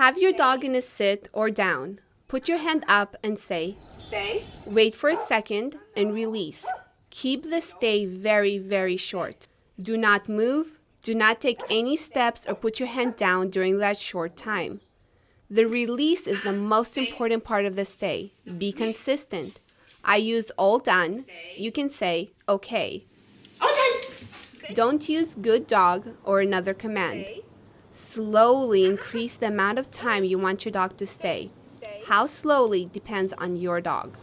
Have your dog in a sit or down. Put your hand up and say, Stay. Wait for a second and release. Keep the stay very, very short. Do not move. Do not take any steps or put your hand down during that short time. The release is the most important part of the stay. Be consistent. I use all done. You can say, okay. Okay. Don't use good dog or another command. Slowly increase the amount of time you want your dog to stay. How slowly depends on your dog.